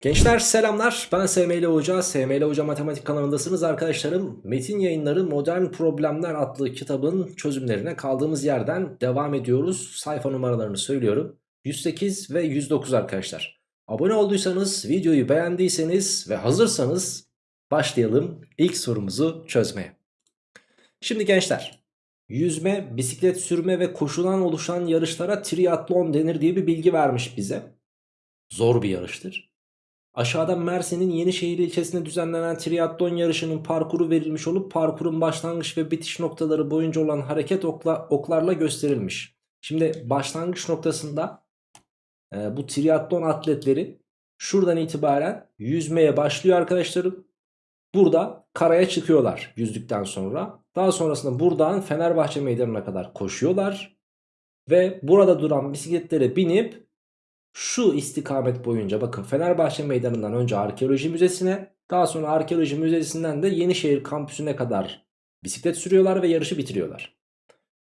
Gençler selamlar ben SML Hoca, SML Hoca Matematik kanalındasınız arkadaşlarım. Metin yayınları Modern Problemler adlı kitabın çözümlerine kaldığımız yerden devam ediyoruz. Sayfa numaralarını söylüyorum. 108 ve 109 arkadaşlar. Abone olduysanız, videoyu beğendiyseniz ve hazırsanız başlayalım ilk sorumuzu çözmeye. Şimdi gençler, yüzme, bisiklet sürme ve koşudan oluşan yarışlara triatlon denir diye bir bilgi vermiş bize. Zor bir yarıştır. Aşağıda Mersin'in Yenişehir ilçesinde düzenlenen triatlon yarışının parkuru verilmiş olup parkurun başlangıç ve bitiş noktaları boyunca olan hareket okla, oklarla gösterilmiş. Şimdi başlangıç noktasında e, bu triatlon atletleri şuradan itibaren yüzmeye başlıyor arkadaşlarım. Burada karaya çıkıyorlar yüzdükten sonra. Daha sonrasında buradan Fenerbahçe meydanına kadar koşuyorlar. Ve burada duran bisikletlere binip şu istikamet boyunca bakın Fenerbahçe meydanından önce arkeoloji müzesine daha sonra arkeoloji müzesinden de Yenişehir kampüsüne kadar bisiklet sürüyorlar ve yarışı bitiriyorlar.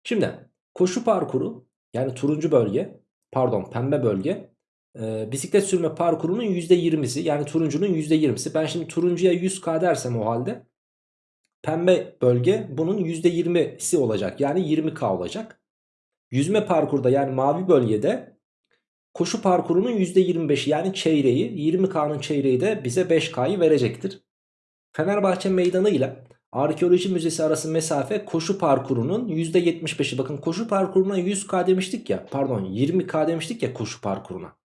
Şimdi koşu parkuru yani turuncu bölge pardon pembe bölge e, bisiklet sürme parkurunun %20'si yani turuncunun %20'si. Ben şimdi turuncuya 100k dersem o halde pembe bölge bunun %20'si olacak yani 20k olacak. Yüzme parkurda yani mavi bölgede koşu parkurunun %25'i yani çeyreği 20K'nın çeyreği de bize 5K'yı verecektir. Fenerbahçe meydanı ile arkeoloji müzesi arası mesafe koşu parkurunun %75'i. Bakın koşu parkuruna 100K demiştik ya pardon 20K demiştik ya koşu parkuruna.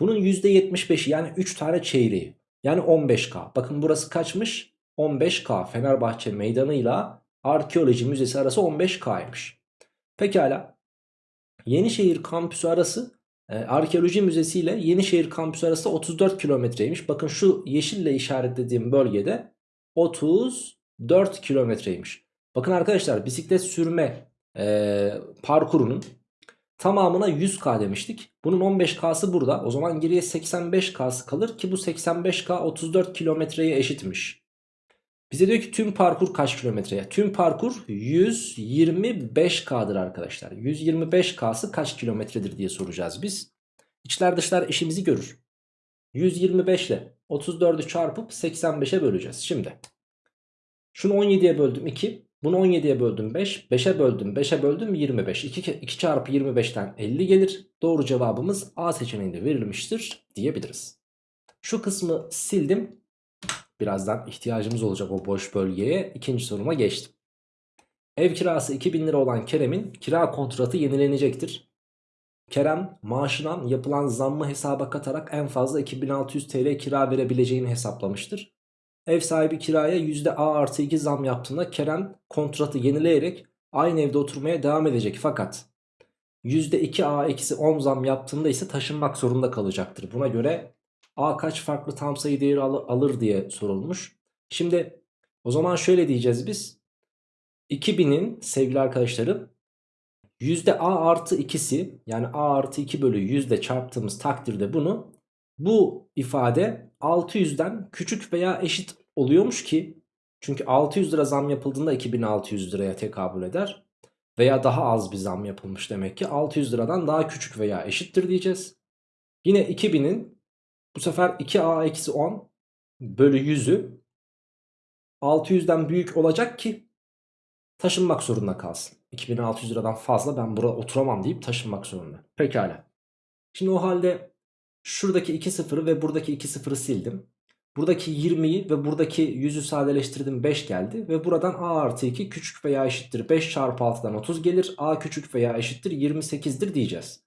Bunun %75'i yani 3 tane çeyreği yani 15K. Bakın burası kaçmış? 15K Fenerbahçe meydanı ile arkeoloji müzesi arası 15K'ymış. Pekala Yenişehir kampüsü arası Arkeoloji Müzesi ile Yenişehir Kampüsü arası 34 kilometreymiş. Bakın şu yeşille işaretlediğim bölgede 34 kilometreymiş. Bakın arkadaşlar bisiklet sürme e, parkurunun tamamına 100k demiştik. Bunun 15k'sı burada. O zaman geriye 85k'sı kalır ki bu 85k 34 kilometreye eşitmiş. Bize diyor ki tüm parkur kaç kilometreye? Tüm parkur 125K'dır arkadaşlar. 125K'sı kaç kilometredir diye soracağız biz. İçler dışlar işimizi görür. 125 ile 34'ü çarpıp 85'e böleceğiz. Şimdi şunu 17'ye böldüm 2. Bunu 17'ye böldüm 5. 5'e böldüm 5'e böldüm 25. 2, 2 çarpı 25'ten 50 gelir. Doğru cevabımız A seçeneğinde verilmiştir diyebiliriz. Şu kısmı sildim. Birazdan ihtiyacımız olacak o boş bölgeye. İkinci soruma geçtim. Ev kirası 2000 lira olan Kerem'in kira kontratı yenilenecektir. Kerem maaşından yapılan zammı hesaba katarak en fazla 2600 TL kira verebileceğini hesaplamıştır. Ev sahibi kiraya %A artı 2 zam yaptığında Kerem kontratı yenileyerek aynı evde oturmaya devam edecek. Fakat %2A eksi 10 zam yaptığında ise taşınmak zorunda kalacaktır. Buna göre A kaç farklı tam sayı değeri al alır diye sorulmuş. Şimdi o zaman şöyle diyeceğiz biz. 2000'in sevgili arkadaşlarım yüzde A artı 2'si yani A artı 2 bölü yüzde çarptığımız takdirde bunu bu ifade 600'den küçük veya eşit oluyormuş ki çünkü 600 lira zam yapıldığında 2600 liraya tekabül eder. Veya daha az bir zam yapılmış demek ki 600 liradan daha küçük veya eşittir diyeceğiz. Yine 2000'in bu sefer 2a eksi 10 bölü 100'ü 600'den büyük olacak ki taşınmak zorunda kalsın. 2600 liradan fazla ben burada oturamam deyip taşınmak zorunda. Pekala. Şimdi o halde şuradaki 2 sıfırı ve buradaki 2 sıfırı sildim. Buradaki 20'yi ve buradaki 100'ü sadeleştirdim 5 geldi. Ve buradan a artı 2 küçük veya eşittir 5 çarpı 6'dan 30 gelir. a küçük veya eşittir 28'dir diyeceğiz.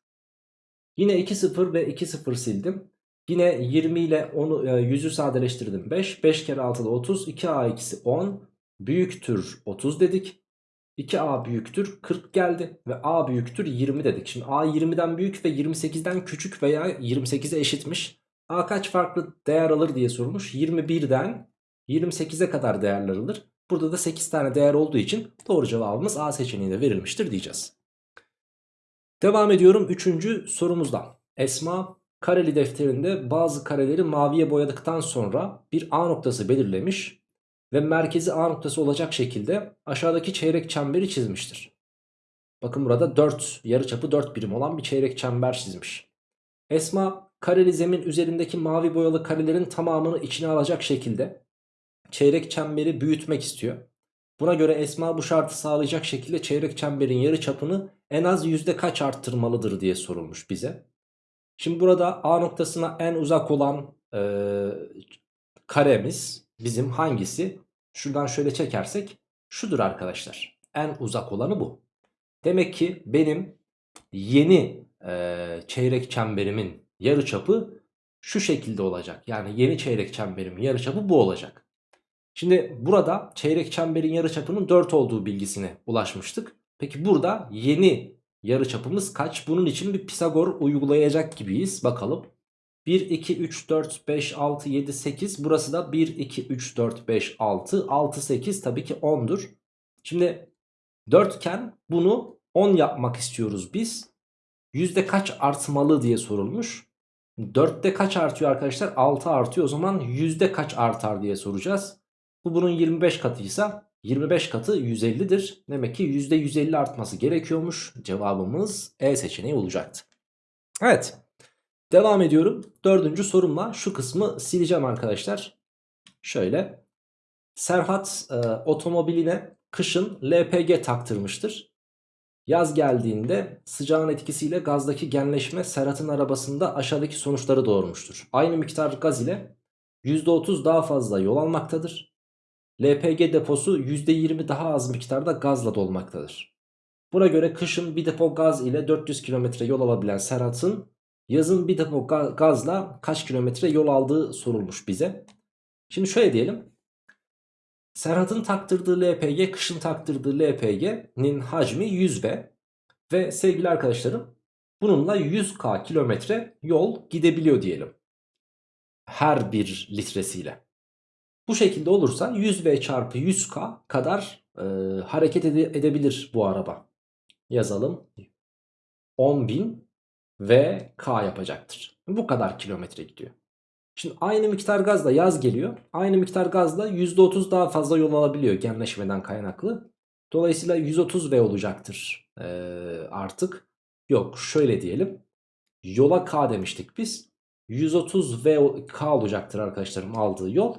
Yine 2 sıfır ve 2 sıfır sildim. Yine 20 ile onu 100'ü sadeleştirdim 5. 5 kere 6'da 30. 2a eksi 10 büyüktür 30 dedik. 2a büyüktür 40 geldi ve a büyüktür 20 dedik. Şimdi a 20'den büyük ve 28'den küçük veya 28'e eşitmiş. a kaç farklı değer alır diye sorulmuş. 21'den 28'e kadar değerler alır. Burada da 8 tane değer olduğu için doğru cevabımız a seçeneğinde verilmiştir diyeceğiz. Devam ediyorum 3. sorumuzdan. Esma kareli defterinde bazı kareleri maviye boyadıktan sonra bir A noktası belirlemiş ve merkezi A noktası olacak şekilde aşağıdaki çeyrek çemberi çizmiştir. Bakın burada 4 yarıçapı 4 birim olan bir çeyrek çember çizmiş. Esma kareli zemin üzerindeki mavi boyalı karelerin tamamını içine alacak şekilde çeyrek çemberi büyütmek istiyor. Buna göre Esma bu şartı sağlayacak şekilde çeyrek çemberin yarı çapını en az yüzde kaç arttırmalıdır diye sorulmuş bize. Şimdi burada A noktasına en uzak olan e, karemiz bizim hangisi? Şuradan şöyle çekersek şudur arkadaşlar. En uzak olanı bu. Demek ki benim yeni e, çeyrek çemberimin yarıçapı şu şekilde olacak. Yani yeni çeyrek çemberimin yarıçapı bu olacak. Şimdi burada çeyrek çemberin yarıçapının 4 olduğu bilgisine ulaşmıştık. Peki burada yeni yarıçapımız kaç? Bunun için bir Pisagor uygulayacak gibiyiz. Bakalım. 1, 2, 3, 4, 5, 6, 7, 8. Burası da 1, 2, 3, 4, 5, 6. 6, 8 tabii ki 10'dur. Şimdi dörtgen bunu 10 yapmak istiyoruz biz. Yüzde kaç artmalı diye sorulmuş. 4'te kaç artıyor arkadaşlar? 6 artıyor. O zaman yüzde kaç artar diye soracağız. Bu bunun 25 katıysa 25 katı 150'dir. Demek ki yüzde 150 artması gerekiyormuş. Cevabımız E seçeneği olacaktı. Evet. Devam ediyorum. Dördüncü sorumla şu kısmı sileceğim arkadaşlar. Şöyle. Serhat e, otomobiline kışın LPG taktırmıştır. Yaz geldiğinde sıcağın etkisiyle gazdaki genleşme Serhat'ın arabasında aşağıdaki sonuçları doğurmuştur. Aynı miktar gaz ile %30 daha fazla yol almaktadır. LPG deposu %20 daha az miktarda gazla dolmaktadır. Buna göre kışın bir depo gaz ile 400 km yol alabilen Serhat'ın yazın bir depo gazla kaç kilometre yol aldığı sorulmuş bize. Şimdi şöyle diyelim. Serhat'ın taktırdığı LPG kışın taktırdığı LPG'nin hacmi 100V ve sevgili arkadaşlarım bununla 100k kilometre yol gidebiliyor diyelim. Her bir litresiyle. Bu şekilde olursa 100V çarpı 100k kadar e, hareket ede edebilir bu araba. Yazalım. 10.000 V K yapacaktır. Bu kadar kilometre gidiyor. Şimdi aynı miktar gazla yaz geliyor. Aynı miktar gazla %30 daha fazla yol alabiliyor genleşmeden kaynaklı. Dolayısıyla 130 V olacaktır ee, artık. Yok şöyle diyelim. Yola K demiştik biz. 130 V K olacaktır arkadaşlarım aldığı yol.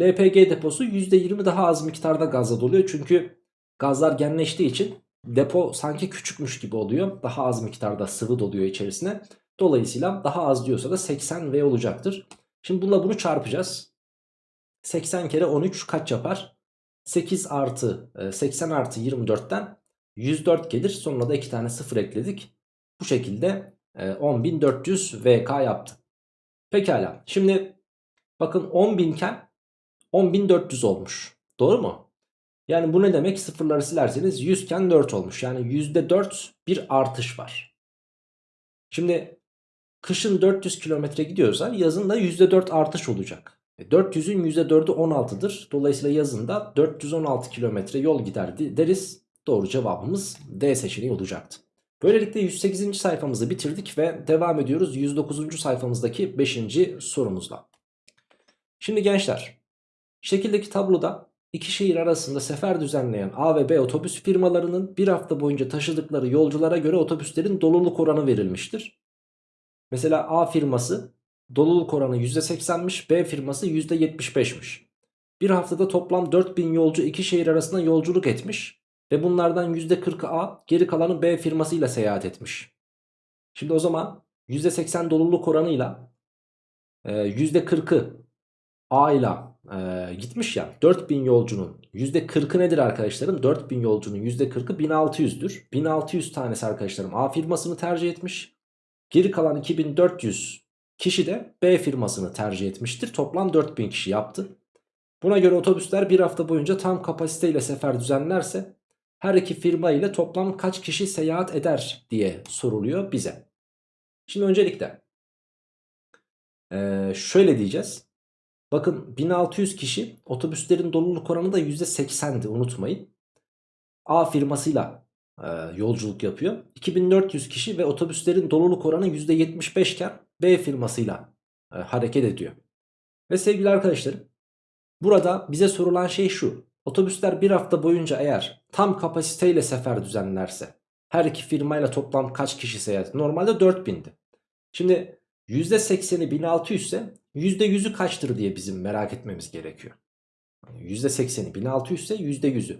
LPG deposu %20 daha az miktarda gazla doluyor. Çünkü gazlar genleştiği için depo sanki küçükmüş gibi oluyor. Daha az miktarda sıvı doluyor içerisine. Dolayısıyla daha az diyorsa da 80 V olacaktır. Şimdi bununla bunu çarpacağız. 80 kere 13 kaç yapar? 8 artı 80 e, artı 24'ten 104 gelir. Sonuna da 2 tane 0 ekledik. Bu şekilde 10.400 e, VK yaptı. Pekala. Şimdi bakın 10.000 iken 10.400 olmuş. Doğru mu? Yani bu ne demek? Sıfırları silerseniz 100 iken 4 olmuş. Yani %4 bir artış var. Şimdi kışın 400 kilometre gidiyorsa yazın da %4 artış olacak. 400'ün %4'ü 16'dır. Dolayısıyla yazın da 416 kilometre yol gider deriz. Doğru cevabımız D seçeneği olacaktı. Böylelikle 108. sayfamızı bitirdik ve devam ediyoruz 109. sayfamızdaki 5. sorumuzla. Şimdi gençler şekildeki tabloda iki şehir arasında sefer düzenleyen A ve B otobüs firmalarının bir hafta boyunca taşıdıkları yolculara göre otobüslerin doluluk oranı verilmiştir. Mesela A firması doluluk oranı %80'miş B firması %75'miş. Bir haftada toplam 4000 yolcu iki şehir arasında yolculuk etmiş ve bunlardan %40'ı A geri kalanı B firmasıyla seyahat etmiş. Şimdi o zaman %80 doluluk oranıyla %40'ı A ile e, gitmiş ya 4000 yolcunun %40'ı nedir arkadaşlarım? 4000 yolcunun %40'ı 1600'dür. 1600 tanesi arkadaşlarım A firmasını tercih etmiş. Geri kalan 2400 kişi de B firmasını tercih etmiştir. Toplam 4000 kişi yaptı. Buna göre otobüsler bir hafta boyunca tam kapasiteyle sefer düzenlerse her iki firma ile toplam kaç kişi seyahat eder diye soruluyor bize. Şimdi öncelikle ee, şöyle diyeceğiz. Bakın 1600 kişi otobüslerin doluluk oranı da %80'di unutmayın. A firmasıyla e, yolculuk yapıyor. 2400 kişi ve otobüslerin doluluk oranı %75 iken B firmasıyla e, hareket ediyor. Ve sevgili arkadaşlarım burada bize sorulan şey şu. Otobüsler bir hafta boyunca eğer tam kapasiteyle sefer düzenlerse her iki firmayla toplam kaç kişi seyahat? Normalde 4000'di. Şimdi %80'i 1600 ise %100'ü kaçtır diye bizim merak etmemiz gerekiyor. %80'i 1600 ise %100'ü.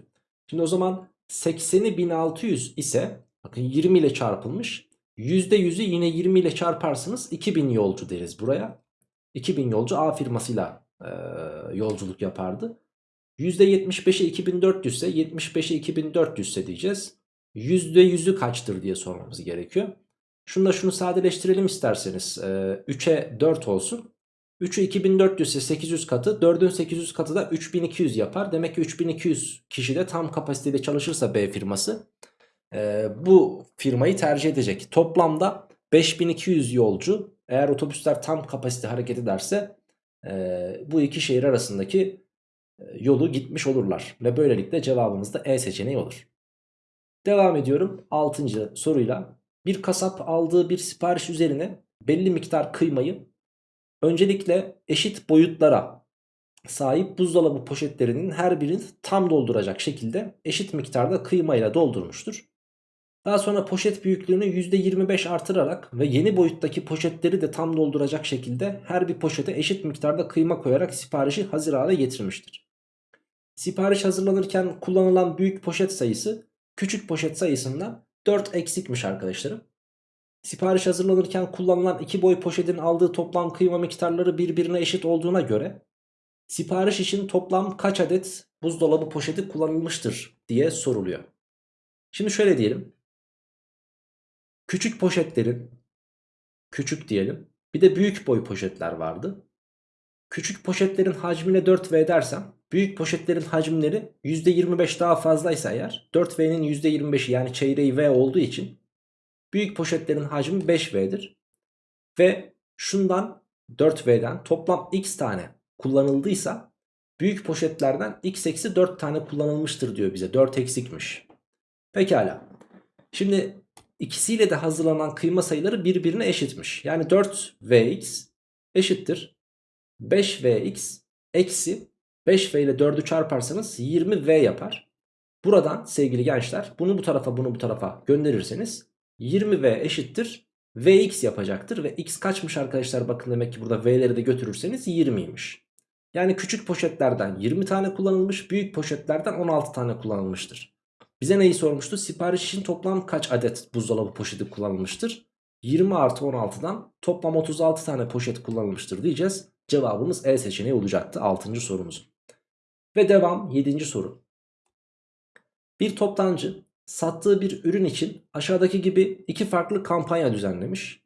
Şimdi o zaman 80'i 1600 ise bakın 20 ile çarpılmış. %100'ü yine 20 ile çarparsınız 2000 yolcu deriz buraya. 2000 yolcu A firmasıyla e, yolculuk yapardı. %75'e 2400 ise 75'e 2400 ise diyeceğiz. %100'ü kaçtır diye sormamız gerekiyor. Şunu da şunu sadeleştirelim isterseniz. Ee, 3'e 4 olsun. 3'ü 2400 ise 800 katı. 4'ün 800 katı da 3200 yapar. Demek ki 3200 kişi de tam kapasitede çalışırsa B firması e, bu firmayı tercih edecek. Toplamda 5200 yolcu eğer otobüsler tam kapasite hareket ederse e, bu iki şehir arasındaki e, yolu gitmiş olurlar. Ve böylelikle cevabımız da E seçeneği olur. Devam ediyorum 6. soruyla. Bir kasap aldığı bir sipariş üzerine belli miktar kıymayı öncelikle eşit boyutlara sahip buzdolabı poşetlerinin her birini tam dolduracak şekilde eşit miktarda kıymayla doldurmuştur. Daha sonra poşet büyüklüğünü %25 artırarak ve yeni boyuttaki poşetleri de tam dolduracak şekilde her bir poşete eşit miktarda kıyma koyarak siparişi hazır hale getirmiştir. Sipariş hazırlanırken kullanılan büyük poşet sayısı küçük poşet sayısından 4 eksikmiş arkadaşlarım. Sipariş hazırlanırken kullanılan iki boy poşetin aldığı toplam kıyma miktarları birbirine eşit olduğuna göre sipariş için toplam kaç adet buzdolabı poşeti kullanılmıştır diye soruluyor. Şimdi şöyle diyelim. Küçük poşetlerin küçük diyelim. Bir de büyük boy poşetler vardı. Küçük poşetlerin hacmine 4V dersem büyük poşetlerin hacimleri %25 daha fazlaysa eğer 4V'nin %25'i yani çeyreği V olduğu için büyük poşetlerin hacmi 5V'dir. Ve şundan 4V'den toplam X tane kullanıldıysa büyük poşetlerden X eksi 4 tane kullanılmıştır diyor bize. 4 eksikmiş. Pekala. Şimdi ikisiyle de hazırlanan kıyma sayıları birbirine eşitmiş. Yani 4Vx eşittir 5Vx eksi 5V ile 4'ü çarparsanız 20V yapar. Buradan sevgili gençler bunu bu tarafa bunu bu tarafa gönderirseniz 20V eşittir Vx yapacaktır. Ve x kaçmış arkadaşlar bakın demek ki burada V'leri de götürürseniz 20'ymiş. Yani küçük poşetlerden 20 tane kullanılmış büyük poşetlerden 16 tane kullanılmıştır. Bize neyi sormuştu? Sipariş için toplam kaç adet buzdolabı poşeti kullanılmıştır? 20 artı 16'dan toplam 36 tane poşet kullanılmıştır diyeceğiz. Cevabımız E seçeneği olacaktı 6. sorumuz. Ve devam 7. soru. Bir toptancı sattığı bir ürün için aşağıdaki gibi iki farklı kampanya düzenlemiş.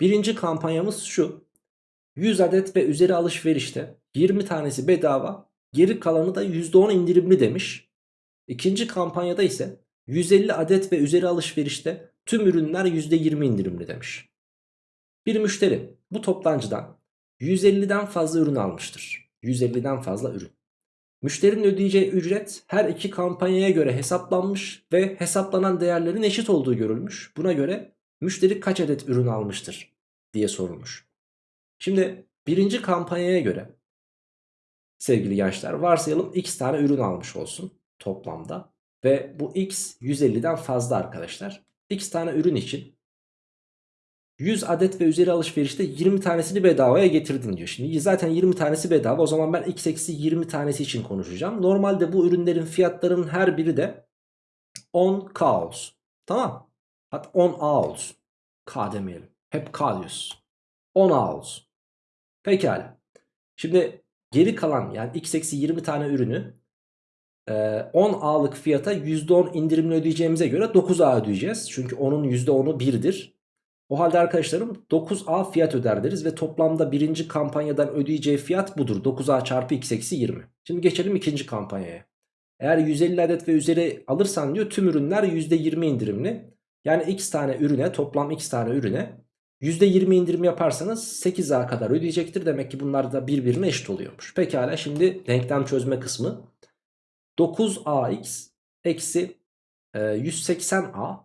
Birinci kampanyamız şu. 100 adet ve üzeri alışverişte 20 tanesi bedava geri kalanı da %10 indirimli demiş. İkinci kampanyada ise 150 adet ve üzeri alışverişte tüm ürünler %20 indirimli demiş. Bir müşteri bu toptancıdan 150'den fazla ürün almıştır. 150'den fazla ürün. Müşterinin ödeyeceği ücret her iki kampanyaya göre hesaplanmış ve hesaplanan değerlerin eşit olduğu görülmüş. Buna göre müşteri kaç adet ürün almıştır diye sorulmuş. Şimdi birinci kampanyaya göre sevgili gençler varsayalım x tane ürün almış olsun toplamda. Ve bu x 150'den fazla arkadaşlar. x tane ürün için 100 adet ve üzeri alışverişte 20 tanesini bedavaya getirdin diyor. Şimdi zaten 20 tanesi bedava o zaman ben x eksi 20 tanesi için konuşacağım. Normalde bu ürünlerin fiyatlarının her biri de 10k olsun. Tamam. Hatta 10a olsun. K demeyelim. Hep k diyoruz. 10a olsun. Pekala. Şimdi geri kalan yani x eksi 20 tane ürünü 10a'lık fiyata %10 indirimli ödeyeceğimize göre 9a ödeyeceğiz. Çünkü onun %10'u 1'dir. O halde arkadaşlarım 9A fiyat öder deriz ve toplamda birinci kampanyadan ödeyeceği fiyat budur. 9A çarpı x eksi 20. Şimdi geçelim ikinci kampanyaya. Eğer 150 adet ve üzeri alırsan diyor tüm ürünler %20 indirimli. Yani x tane ürüne toplam x tane ürüne %20 indirim yaparsanız 8A kadar ödeyecektir. Demek ki bunlar da birbirine eşit oluyormuş. Pekala şimdi denklem çözme kısmı. 9ax eksi e, 180a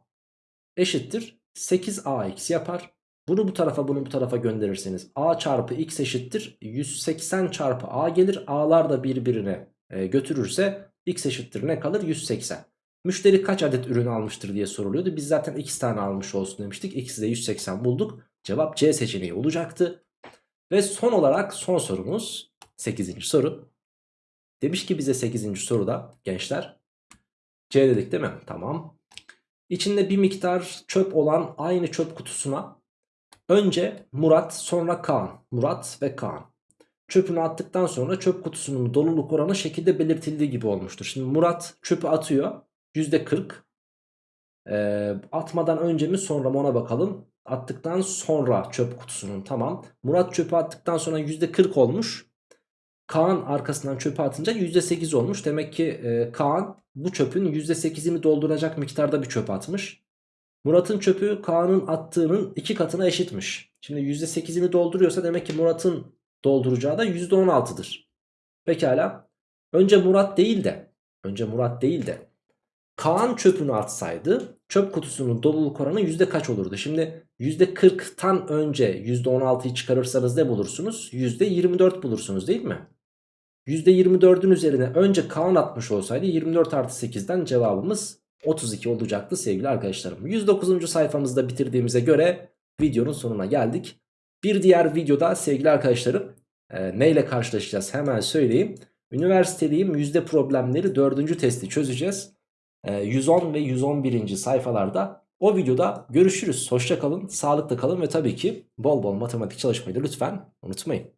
eşittir 8a eksi yapar. Bunu bu tarafa bunu bu tarafa gönderirseniz a çarpı x eşittir 180 çarpı a gelir. A'lar da birbirine e, götürürse x eşittir ne kalır 180. Müşteri kaç adet ürün almıştır diye soruluyordu. Biz zaten 2 tane almış olsun demiştik. X'i de 180 bulduk. Cevap C seçeneği olacaktı. Ve son olarak son sorumuz 8. soru. Demiş ki bize 8. soruda gençler C dedik değil mi? Tamam. İçinde bir miktar çöp olan aynı çöp kutusuna önce Murat sonra Kaan. Murat ve Kaan. Çöpünü attıktan sonra çöp kutusunun doluluk oranı şekilde belirtildiği gibi olmuştur. Şimdi Murat çöpü atıyor. %40. Ee, atmadan önce mi sonra mı ona bakalım. Attıktan sonra çöp kutusunun tamam. Murat çöpü attıktan sonra %40 olmuş. Kaan arkasından çöpü atınca %8 olmuş. Demek ki e, Kaan bu çöpün %8'ini dolduracak miktarda bir çöp atmış. Murat'ın çöpü Kaan'ın attığının iki katına eşitmiş. Şimdi %8'ini dolduruyorsa demek ki Murat'ın dolduracağı da %16'dır. Pekala. Önce Murat değil de önce Murat değil de Kaan çöpünü atsaydı çöp kutusunun doluluk oranı yüzde kaç olurdu? Şimdi %40'tan önce %16'yı çıkarırsanız ne bulursunuz? %24 bulursunuz değil mi? %24'ün üzerine önce Kaan atmış olsaydı 24 artı 8'den cevabımız 32 olacaktı sevgili arkadaşlarım. 109. sayfamızda bitirdiğimize göre videonun sonuna geldik. Bir diğer videoda sevgili arkadaşlarım e, neyle karşılaşacağız hemen söyleyeyim. Üniversitedeyim yüzde problemleri 4. testi çözeceğiz. E, 110 ve 111. sayfalarda o videoda görüşürüz. Hoşça kalın, sağlıklı kalın ve tabii ki bol bol matematik çalışmayı da lütfen unutmayın.